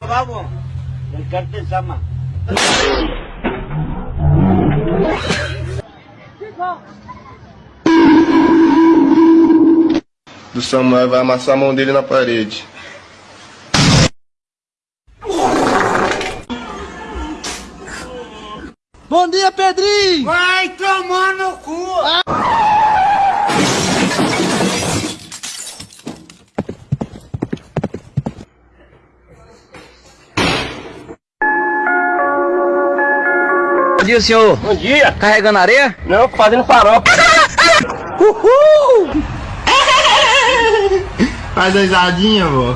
pavo. El cartel Sama. Do Samuel vai amassar a mão dele na parede. Bom dia, Pedrinho! Vai tomar no cu! Bom dia, senhor. Bom dia! Carregando areia? Não, fazendo farofa. Uhul! Faz a risadinha, vô.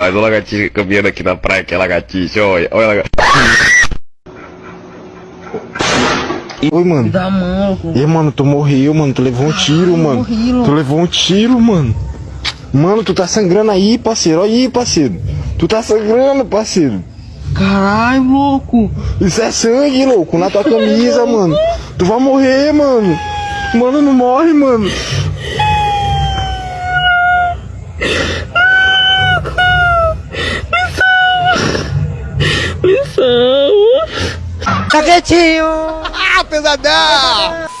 Mas o lagartixa caminhando aqui na praia, que é lagartixa, olha, olha lagartixa. Oi, mano. Dá mão, E mano, tu morreu, mano. Tu levou um tiro, mano. morri. Tu levou um tiro, mano. Mano, tu tá sangrando aí, parceiro. Olha aí, parceiro. Tu tá sangrando, parceiro. Caralho, louco! Isso é sangue, louco, na tua camisa, mano. Tu vai morrer, mano. Mano, não morre, mano. Tá quietinho! Ah, pesadão!